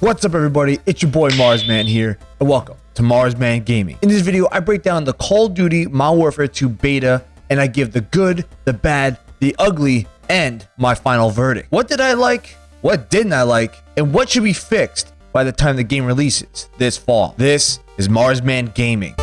What's up everybody, it's your boy Marsman here, and welcome to Marsman Gaming. In this video, I break down the Call of Duty Modern Warfare 2 beta, and I give the good, the bad, the ugly, and my final verdict. What did I like? What didn't I like? And what should be fixed by the time the game releases this fall? This is Marsman Gaming.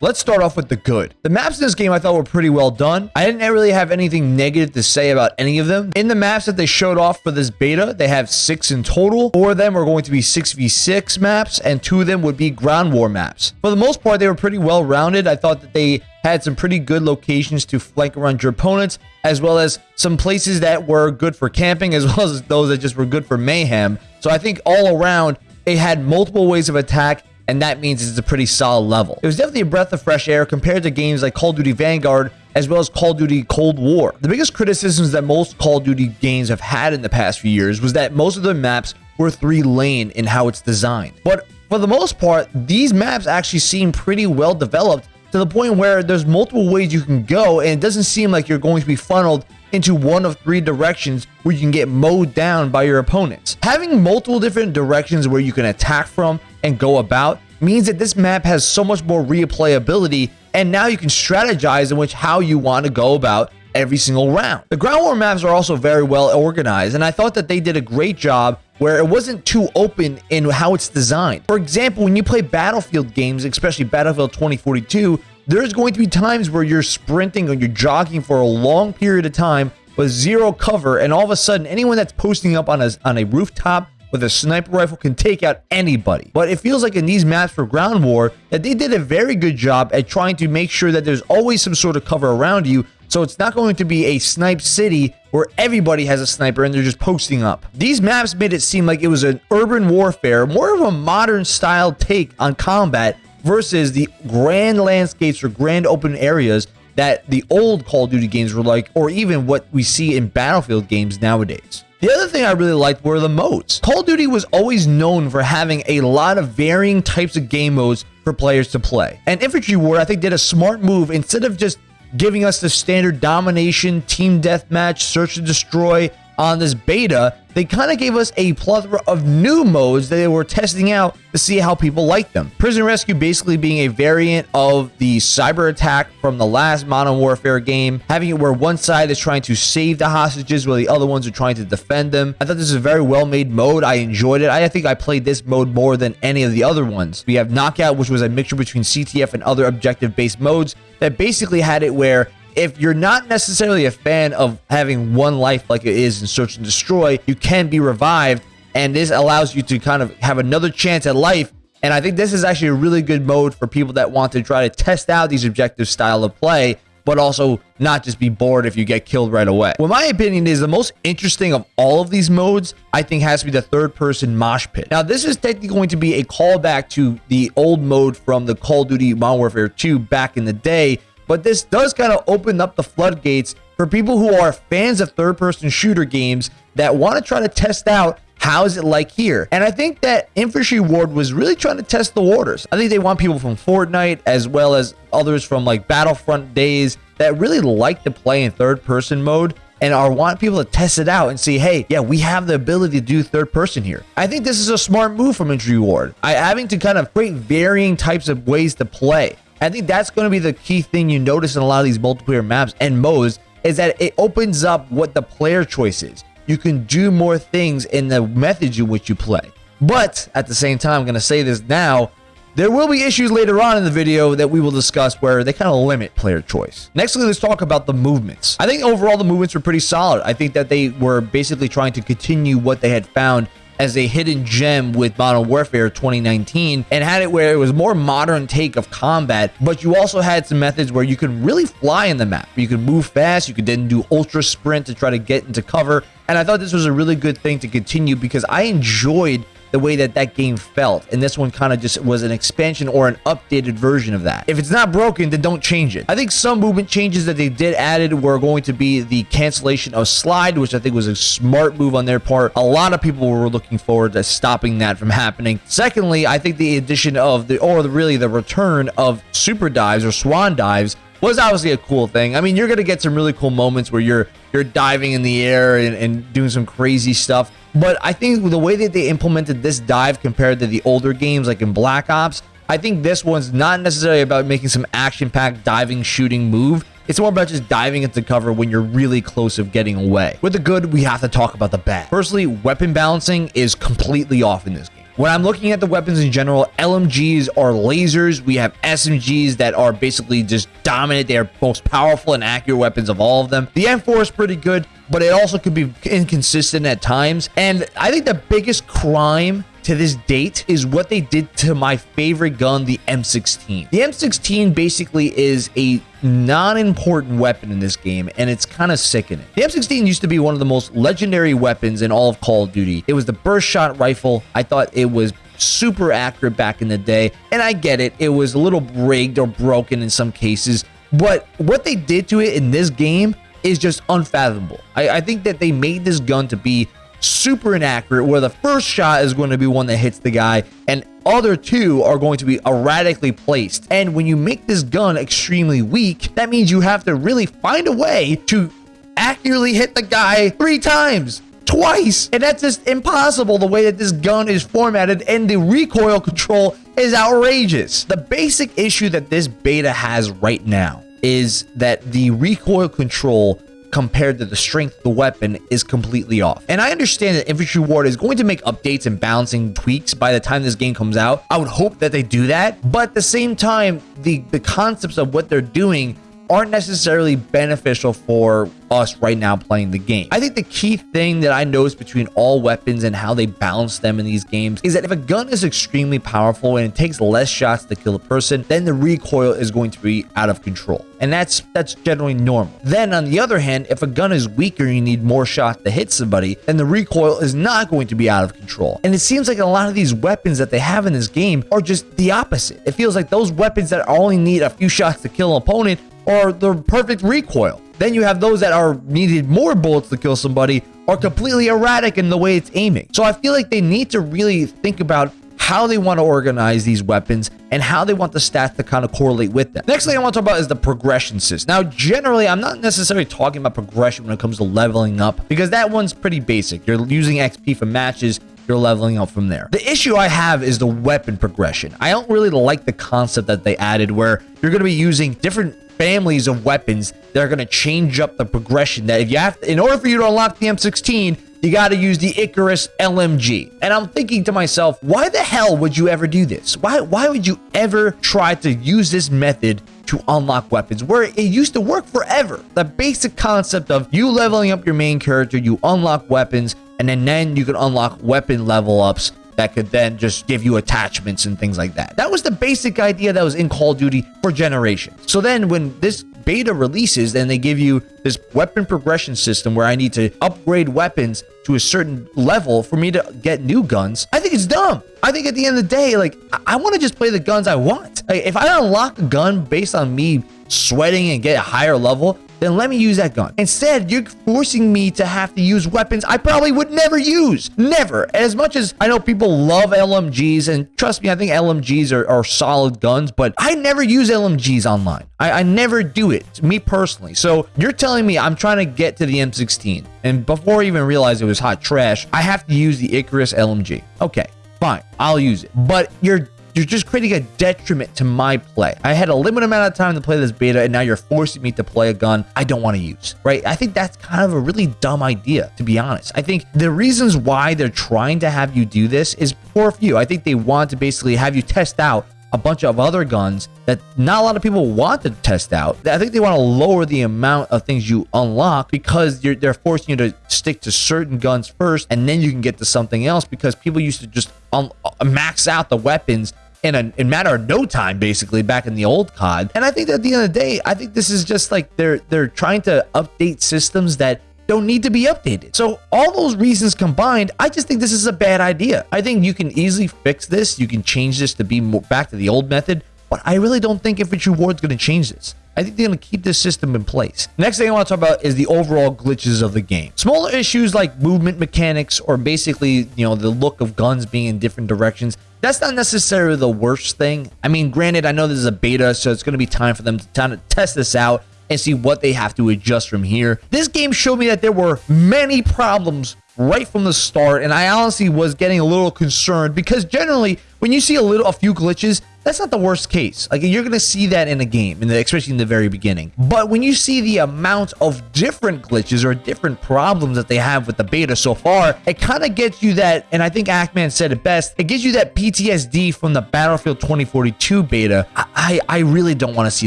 Let's start off with the good. The maps in this game I thought were pretty well done. I didn't really have anything negative to say about any of them. In the maps that they showed off for this beta, they have six in total. Four of them are going to be 6v6 maps, and two of them would be ground war maps. For the most part, they were pretty well rounded. I thought that they had some pretty good locations to flank around your opponents, as well as some places that were good for camping, as well as those that just were good for mayhem. So I think all around, it had multiple ways of attack and that means it's a pretty solid level. It was definitely a breath of fresh air compared to games like Call of Duty Vanguard as well as Call of Duty Cold War. The biggest criticisms that most Call of Duty games have had in the past few years was that most of the maps were three lane in how it's designed. But for the most part, these maps actually seem pretty well developed to the point where there's multiple ways you can go and it doesn't seem like you're going to be funneled into one of three directions where you can get mowed down by your opponents. Having multiple different directions where you can attack from and go about means that this map has so much more replayability and now you can strategize in which how you want to go about every single round. The ground war maps are also very well organized and I thought that they did a great job where it wasn't too open in how it's designed. For example, when you play Battlefield games, especially Battlefield 2042, there's going to be times where you're sprinting or you're jogging for a long period of time with zero cover and all of a sudden anyone that's posting up on a, on a rooftop with a sniper rifle can take out anybody. But it feels like in these maps for ground war that they did a very good job at trying to make sure that there's always some sort of cover around you so it's not going to be a snipe city where everybody has a sniper and they're just posting up. These maps made it seem like it was an urban warfare, more of a modern style take on combat versus the grand landscapes or grand open areas that the old Call of Duty games were like, or even what we see in Battlefield games nowadays. The other thing I really liked were the modes. Call of Duty was always known for having a lot of varying types of game modes for players to play. And Infinity Ward, I think, did a smart move. Instead of just giving us the standard domination, team deathmatch, search and destroy on this beta, they kind of gave us a plethora of new modes that they were testing out to see how people like them. Prison Rescue basically being a variant of the cyber attack from the last Modern Warfare game, having it where one side is trying to save the hostages while the other ones are trying to defend them. I thought this is a very well-made mode. I enjoyed it. I think I played this mode more than any of the other ones. We have Knockout, which was a mixture between CTF and other objective-based modes that basically had it where if you're not necessarily a fan of having one life like it is in Search and Destroy, you can be revived, and this allows you to kind of have another chance at life. And I think this is actually a really good mode for people that want to try to test out these objective style of play, but also not just be bored if you get killed right away. Well, my opinion is the most interesting of all of these modes, I think has to be the third person mosh pit. Now, this is technically going to be a callback to the old mode from the Call of Duty Modern Warfare 2 back in the day, but this does kind of open up the floodgates for people who are fans of third-person shooter games that want to try to test out how is it like here? And I think that Infinity Ward was really trying to test the waters. I think they want people from Fortnite as well as others from like Battlefront days that really like to play in third person mode and are want people to test it out and see, hey, yeah, we have the ability to do third person here. I think this is a smart move from Infinity Ward. I having to kind of create varying types of ways to play. I think that's going to be the key thing you notice in a lot of these multiplayer maps and modes is that it opens up what the player choice is. You can do more things in the methods in which you play. But at the same time, I'm going to say this now, there will be issues later on in the video that we will discuss where they kind of limit player choice. Nextly, let's talk about the movements. I think overall the movements were pretty solid. I think that they were basically trying to continue what they had found as a hidden gem with Modern Warfare 2019 and had it where it was more modern take of combat, but you also had some methods where you could really fly in the map. You could move fast, you could then do ultra sprint to try to get into cover. And I thought this was a really good thing to continue because I enjoyed the way that that game felt. And this one kind of just was an expansion or an updated version of that. If it's not broken, then don't change it. I think some movement changes that they did added were going to be the cancellation of slide, which I think was a smart move on their part. A lot of people were looking forward to stopping that from happening. Secondly, I think the addition of the, or really the return of super dives or swan dives was obviously a cool thing. I mean, you're gonna get some really cool moments where you're you're diving in the air and, and doing some crazy stuff. But I think the way that they implemented this dive compared to the older games like in Black Ops, I think this one's not necessarily about making some action-packed diving shooting move. It's more about just diving into cover when you're really close of getting away. With the good, we have to talk about the bad. Firstly, weapon balancing is completely off in this game. When I'm looking at the weapons in general, LMGs are lasers. We have SMGs that are basically just dominant. They are most powerful and accurate weapons of all of them. The M4 is pretty good, but it also could be inconsistent at times. And I think the biggest crime to this date is what they did to my favorite gun, the M16. The M16 basically is a non-important weapon in this game, and it's kind of sickening. The M16 used to be one of the most legendary weapons in all of Call of Duty. It was the burst shot rifle. I thought it was super accurate back in the day, and I get it. It was a little rigged or broken in some cases, but what they did to it in this game is just unfathomable. I, I think that they made this gun to be super inaccurate where the first shot is going to be one that hits the guy and other two are going to be erratically placed. And when you make this gun extremely weak, that means you have to really find a way to accurately hit the guy three times twice. And that's just impossible the way that this gun is formatted and the recoil control is outrageous. The basic issue that this beta has right now is that the recoil control compared to the strength of the weapon is completely off. And I understand that Infinity Ward is going to make updates and balancing tweaks by the time this game comes out. I would hope that they do that. But at the same time, the, the concepts of what they're doing aren't necessarily beneficial for us right now playing the game. I think the key thing that I noticed between all weapons and how they balance them in these games is that if a gun is extremely powerful and it takes less shots to kill a person, then the recoil is going to be out of control. And that's that's generally normal. Then on the other hand, if a gun is weaker and you need more shots to hit somebody, then the recoil is not going to be out of control. And it seems like a lot of these weapons that they have in this game are just the opposite. It feels like those weapons that only need a few shots to kill an opponent are the perfect recoil. Then you have those that are needed more bullets to kill somebody are completely erratic in the way it's aiming. So I feel like they need to really think about how they want to organize these weapons and how they want the stats to kind of correlate with them. Next thing I want to talk about is the progression system. Now, generally, I'm not necessarily talking about progression when it comes to leveling up because that one's pretty basic. You're using XP for matches, you're leveling up from there. The issue I have is the weapon progression. I don't really like the concept that they added where you're going to be using different families of weapons that are going to change up the progression that if you have to, in order for you to unlock the M16 you got to use the Icarus LMG. And I'm thinking to myself, why the hell would you ever do this? Why, why would you ever try to use this method to unlock weapons where it used to work forever? The basic concept of you leveling up your main character, you unlock weapons, and then, then you can unlock weapon level ups that could then just give you attachments and things like that. That was the basic idea that was in Call of Duty for generations. So then when this beta releases and they give you this weapon progression system where I need to upgrade weapons to a certain level for me to get new guns, I think it's dumb. I think at the end of the day, like, I, I want to just play the guns I want. Like, if I unlock a gun based on me sweating and get a higher level, then let me use that gun. Instead, you're forcing me to have to use weapons I probably would never use. Never. As much as I know people love LMGs, and trust me, I think LMGs are, are solid guns, but I never use LMGs online. I, I never do it, me personally. So you're telling me I'm trying to get to the M16, and before I even realized it was hot trash, I have to use the Icarus LMG. Okay, fine, I'll use it. But you're you're just creating a detriment to my play. I had a limited amount of time to play this beta, and now you're forcing me to play a gun I don't want to use, right? I think that's kind of a really dumb idea, to be honest. I think the reasons why they're trying to have you do this is poor for few. I think they want to basically have you test out a bunch of other guns that not a lot of people want to test out. I think they want to lower the amount of things you unlock because they're forcing you to stick to certain guns first and then you can get to something else because people used to just uh, max out the weapons in a, in matter of no time, basically, back in the old COD. And I think at the end of the day, I think this is just like they're they're trying to update systems that don't need to be updated. So all those reasons combined, I just think this is a bad idea. I think you can easily fix this. You can change this to be more back to the old method, but I really don't think Infinity Ward's going to change this. I think they're going to keep this system in place. Next thing I want to talk about is the overall glitches of the game. Smaller issues like movement mechanics or basically, you know, the look of guns being in different directions That's not necessarily the worst thing. I mean, granted, I know this is a beta, so it's going to be time for them to kind of test this out and see what they have to adjust from here. This game showed me that there were many problems right from the start, and I honestly was getting a little concerned because generally, when you see a little, a few glitches, that's not the worst case. Like you're gonna see that in a game, in the, especially in the very beginning. But when you see the amount of different glitches or different problems that they have with the beta so far, it kind of gets you that. And I think Act Man said it best. It gives you that PTSD from the Battlefield 2042 beta. I I, I really don't want to see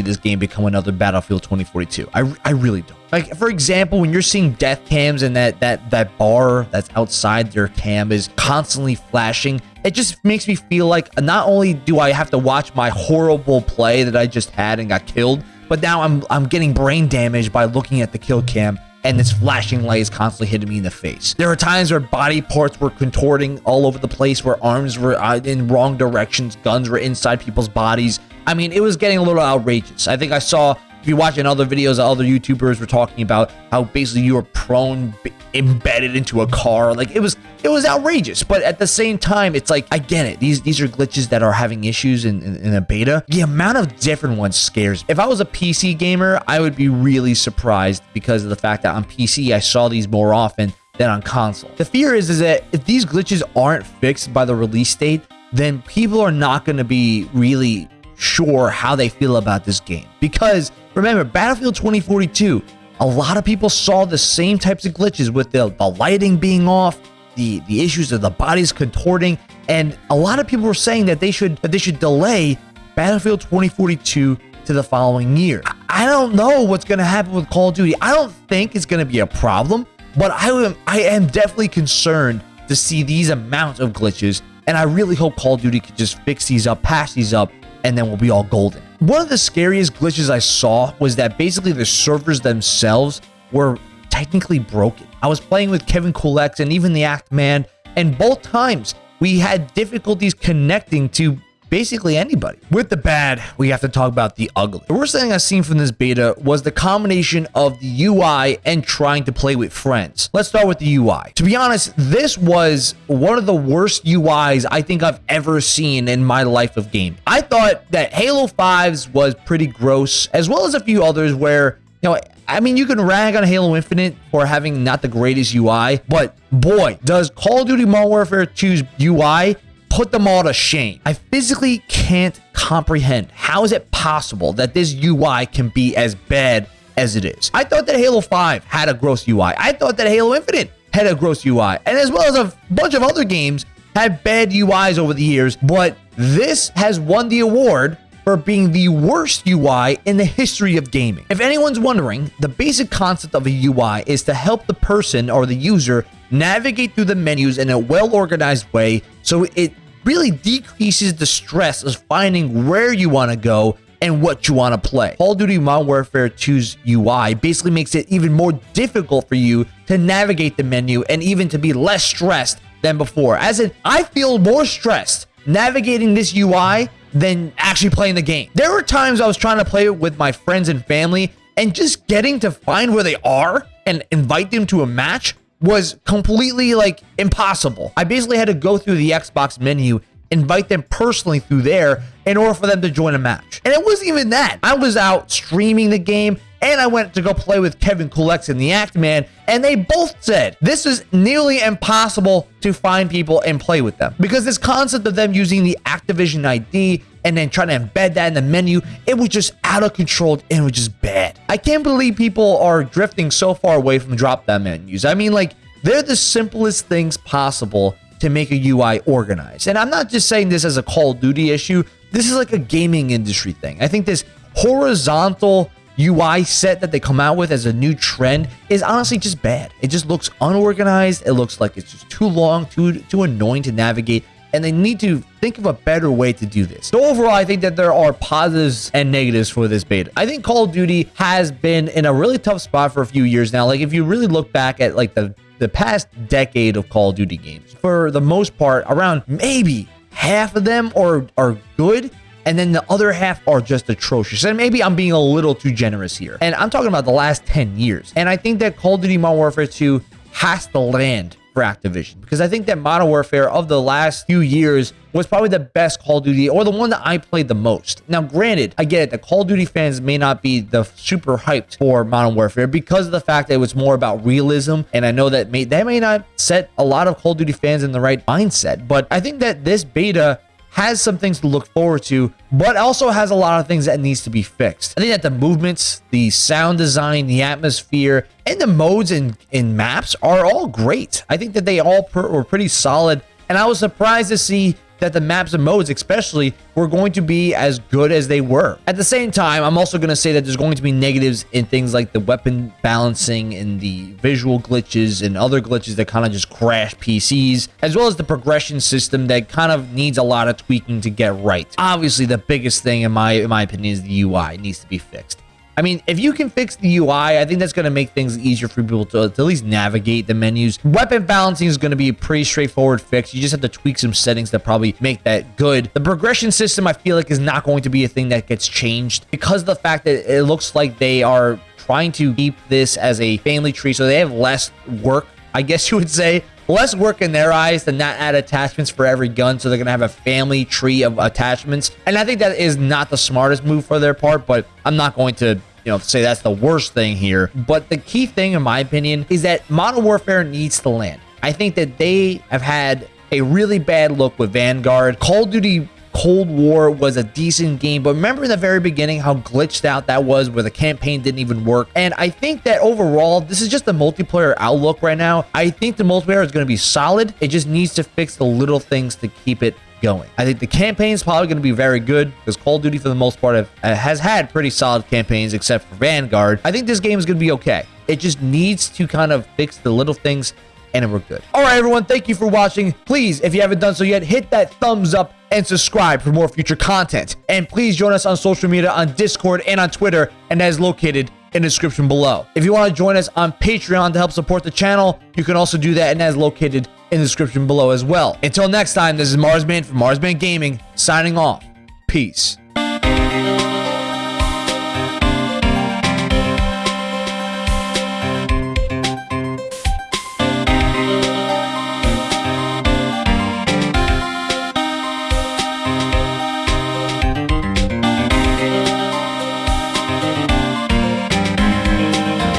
this game become another Battlefield 2042. I I really don't. Like for example, when you're seeing death cams and that that that bar that's outside their cam is constantly flashing, it just makes me feel like not only do I have to watch my horrible play that I just had and got killed, but now I'm I'm getting brain damage by looking at the kill cam and this flashing light is constantly hitting me in the face. There are times where body parts were contorting all over the place, where arms were uh, in wrong directions, guns were inside people's bodies. I mean, it was getting a little outrageous. I think I saw if you're watching other videos, other YouTubers were talking about how basically you were prone, embedded into a car. Like it was, it was outrageous. But at the same time, it's like I get it. These these are glitches that are having issues in, in, in a beta. The amount of different ones scares. Me. If I was a PC gamer, I would be really surprised because of the fact that on PC I saw these more often than on console. The fear is is that if these glitches aren't fixed by the release date, then people are not going to be really sure how they feel about this game. Because remember, Battlefield 2042, a lot of people saw the same types of glitches with the, the lighting being off, the, the issues of the bodies contorting, and a lot of people were saying that they should that they should delay Battlefield 2042 to the following year. I don't know what's going to happen with Call of Duty. I don't think it's going to be a problem, but I am I am definitely concerned to see these amounts of glitches, and I really hope Call of Duty could just fix these up, patch these up, and then we'll be all golden. One of the scariest glitches I saw was that basically the servers themselves were technically broken. I was playing with Kevin Cool-X and even the Act Man, and both times we had difficulties connecting to basically anybody. With the bad, we have to talk about the ugly. The worst thing I've seen from this beta was the combination of the UI and trying to play with friends. Let's start with the UI. To be honest, this was one of the worst UIs I think I've ever seen in my life of game. I thought that Halo 5's was pretty gross, as well as a few others where you know, I mean, you can rag on Halo Infinite for having not the greatest UI, but boy, does Call of Duty Modern Warfare 2's UI put them all to shame. I physically can't comprehend how is it possible that this UI can be as bad as it is. I thought that Halo 5 had a gross UI. I thought that Halo Infinite had a gross UI. And as well as a bunch of other games had bad UIs over the years, but this has won the award for being the worst UI in the history of gaming. If anyone's wondering, the basic concept of a UI is to help the person or the user navigate through the menus in a well-organized way so it really decreases the stress of finding where you want to go and what you want to play. Call of Duty Modern Warfare 2's UI basically makes it even more difficult for you to navigate the menu and even to be less stressed than before. As in, I feel more stressed navigating this UI than actually playing the game. There were times I was trying to play it with my friends and family and just getting to find where they are and invite them to a match was completely like impossible. I basically had to go through the Xbox menu, invite them personally through there in order for them to join a match. And it wasn't even that. I was out streaming the game and I went to go play with Kevin Cool-X and the Act Man, and they both said this is nearly impossible to find people and play with them because this concept of them using the Activision ID and then trying to embed that in the menu, it was just out of control and it was just bad. I can't believe people are drifting so far away from drop down menus. I mean, like, they're the simplest things possible to make a UI organized. And I'm not just saying this as a Call of Duty issue. This is like a gaming industry thing. I think this horizontal UI set that they come out with as a new trend is honestly just bad. It just looks unorganized. It looks like it's just too long, too too annoying to navigate and they need to think of a better way to do this. So overall, I think that there are positives and negatives for this beta. I think Call of Duty has been in a really tough spot for a few years now. Like if you really look back at like the the past decade of Call of Duty games, for the most part, around maybe half of them are are good and then the other half are just atrocious. And maybe I'm being a little too generous here. And I'm talking about the last 10 years. And I think that Call of Duty Modern Warfare 2 has to land for Activision because I think that Modern Warfare of the last few years was probably the best Call of Duty or the one that I played the most. Now, granted, I get it, the Call of Duty fans may not be the super hyped for Modern Warfare because of the fact that it was more about realism, and I know that may that may not set a lot of Call of Duty fans in the right mindset, but I think that this beta has some things to look forward to, but also has a lot of things that needs to be fixed. I think that the movements, the sound design, the atmosphere, and the modes in, in maps are all great. I think that they all per, were pretty solid, and I was surprised to see that the maps and modes especially were going to be as good as they were. At the same time, I'm also going to say that there's going to be negatives in things like the weapon balancing and the visual glitches and other glitches that kind of just crash PCs, as well as the progression system that kind of needs a lot of tweaking to get right. Obviously, the biggest thing in my in my opinion is the UI it needs to be fixed. I mean, if you can fix the UI, I think that's going to make things easier for people to, to, at least navigate the menus. Weapon balancing is going to be a pretty straightforward fix. You just have to tweak some settings that probably make that good. The progression system, I feel like, is not going to be a thing that gets changed because of the fact that it looks like they are trying to keep this as a family tree, so they have less work, I guess you would say, less work in their eyes to not add attachments for every gun so they're gonna have a family tree of attachments and i think that is not the smartest move for their part but i'm not going to you know, say that's the worst thing here. But the key thing, in my opinion, is that Modern Warfare needs to land. I think that they have had a really bad look with Vanguard. Call of Duty Cold War was a decent game, but remember in the very beginning how glitched out that was where the campaign didn't even work. And I think that overall, this is just the multiplayer outlook right now. I think the multiplayer is going to be solid. It just needs to fix the little things to keep it going. I think the campaign is probably going to be very good because Call of Duty, for the most part, have, uh, has had pretty solid campaigns except for Vanguard. I think this game is going to be okay. It just needs to kind of fix the little things and we're good. All right, everyone, thank you for watching. Please, if you haven't done so yet, hit that thumbs up and subscribe for more future content. And please join us on social media on Discord and on Twitter, and that is located in the description below. If you want to join us on Patreon to help support the channel, you can also do that, and that is located in the description below as well. Until next time, this is Marsman from Marsman Gaming, signing off. Peace.